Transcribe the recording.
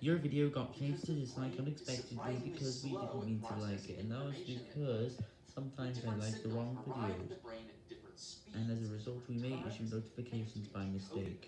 Your video got changed to dislike unexpectedly because we didn't mean to like it, and that was because sometimes I like the wrong videos, and as a result we may issue notifications by mistake.